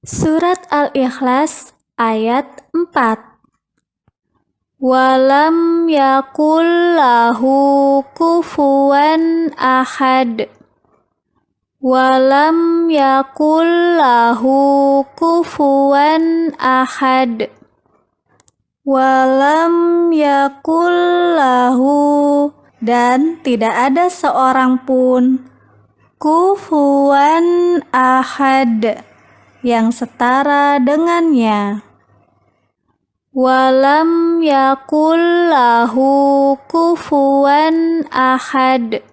Surat Al-Ikhlas ayat 4 Walam yakul lahu kufuwan ahad. Walam yakul lahu kufuwan ahad. Walam yakul lahu dan tidak ada seorang pun kufuwan ahad yang setara dengannya. Walam yakul lahu kufuwan ahad